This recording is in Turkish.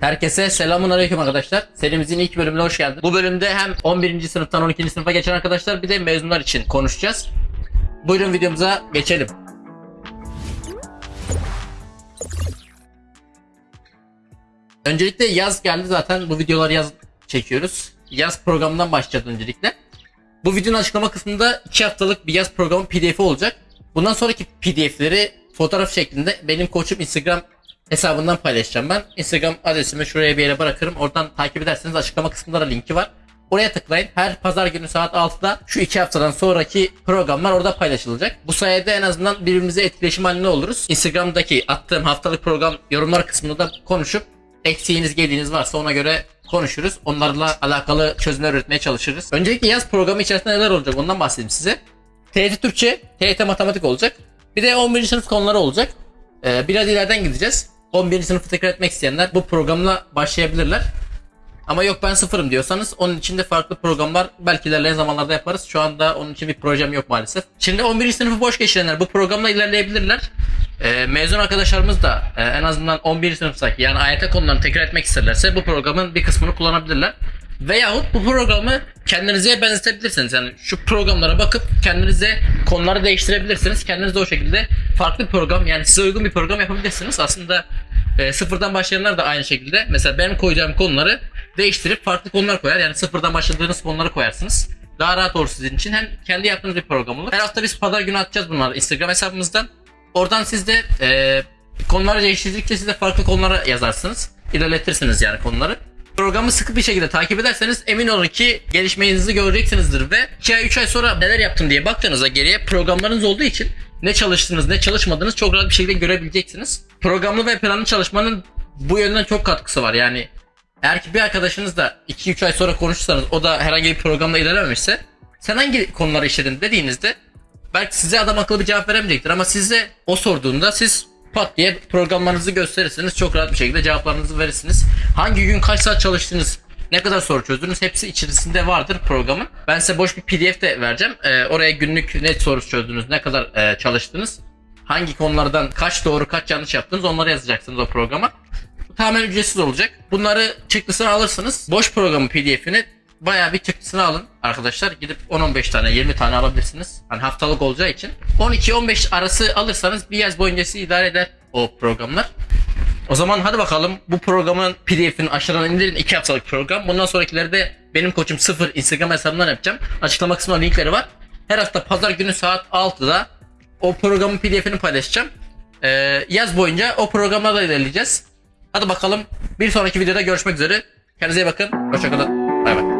Herkese selamun aleyküm arkadaşlar. Serimizin ilk bölümüne hoş geldin. Bu bölümde hem 11. sınıftan 12. sınıfa geçen arkadaşlar bir de mezunlar için konuşacağız. Buyurun videomuza geçelim. Öncelikle yaz geldi zaten bu videoları yaz çekiyoruz. Yaz programından başlayacağız öncelikle. Bu videonun açıklama kısmında 2 haftalık bir yaz programı pdf'i olacak. Bundan sonraki pdf'leri fotoğraf şeklinde benim koçum Instagram hesabından paylaşacağım ben. Instagram adresimi şuraya bir yere bırakırım. Oradan takip ederseniz açıklama kısmında da linki var. Oraya tıklayın. Her pazar günü saat 6'da şu iki haftadan sonraki programlar orada paylaşılacak. Bu sayede en azından birbirimize etkileşim halinde oluruz. Instagram'daki attığım haftalık program yorumlar kısmında da konuşup eksiğiniz gediğiniz varsa ona göre konuşuruz. Onlarla alakalı çözümler üretmeye çalışırız. Öncelikle yaz programı içerisinde neler olacak ondan bahsedeyim size. TYT Türkçe, TYT Matematik olacak. Bir de 11. sınıf konuları olacak. Ee, biraz ileriden gideceğiz. 11. sınıfı tekrar etmek isteyenler bu programla başlayabilirler. Ama yok ben sıfırım diyorsanız onun için de farklı programlar belki ilerleyen zamanlarda yaparız. Şu anda onun için bir projem yok maalesef. Şimdi 11. sınıfı boş geçirenler bu programla ilerleyebilirler. Ee, mezun arkadaşlarımız da e, en azından 11. sınıftaki yani AYT konularını tekrar etmek isterlerse bu programın bir kısmını kullanabilirler. Veyahut bu programı kendinize benzetebilirsiniz. Yani şu programlara bakıp kendinize konuları değiştirebilirsiniz. Kendiniz de o şekilde farklı bir program yani size uygun bir program yapabilirsiniz. Aslında e, sıfırdan başlayanlar da aynı şekilde. Mesela benim koyacağım konuları değiştirip farklı konular koyar. Yani sıfırdan başladığınız konuları koyarsınız. Daha rahat olur sizin için. Hem kendi yaptığınız bir program olur. Her hafta biz pazar günü atacağız bunları Instagram hesabımızdan. Oradan siz de e, konuları değiştirdikçe siz de farklı konulara yazarsınız. İlerletirsiniz yani konuları. Programı sıkı bir şekilde takip ederseniz emin olun ki gelişmenizi göreceksinizdir ve 2 ay 3 ay sonra neler yaptım diye baktığınızda geriye programlarınız olduğu için ne çalıştınız ne çalışmadınız çok rahat bir şekilde görebileceksiniz. Programlı ve planlı çalışmanın bu yönden çok katkısı var yani eğer ki bir arkadaşınız da 2-3 ay sonra konuşursanız o da herhangi bir programda ilerlememişse sen hangi konuları işledin dediğinizde belki size adam akıllı bir cevap veremeyecektir ama size o sorduğunda siz pat diye programlarınızı gösterirsiniz çok rahat bir şekilde cevaplarınızı verirsiniz. Hangi gün kaç saat çalıştınız ne kadar soru çözdünüz hepsi içerisinde vardır programın. Ben size boş bir pdf de vereceğim. Ee, oraya günlük ne soru çözdünüz ne kadar e, çalıştınız hangi konulardan kaç doğru kaç yanlış yaptınız onları yazacaksınız o programa. Tamamen ücretsiz olacak. Bunları çıktısını alırsınız. Boş programı pdf'ini bayağı bir çıktısını alın arkadaşlar. Gidip 10-15 tane 20 tane alabilirsiniz. Hani haftalık olacağı için. 12-15 arası alırsanız bir yaz boyunca sizi idare eder o programlar. O zaman hadi bakalım bu programın pdf'ini aşağıdan indirin 2 haftalık program. Bundan sonrakileri de benim koçum 0 Instagram hesabından yapacağım. Açıklama kısmında linkleri var. Her hafta pazar günü saat 6'da o programın pdf'ini paylaşacağım. Ee, yaz boyunca o programla da ilerleyeceğiz. Hadi bakalım bir sonraki videoda görüşmek üzere. Kendinize iyi bakın. Hoşçakalın. Bay bay.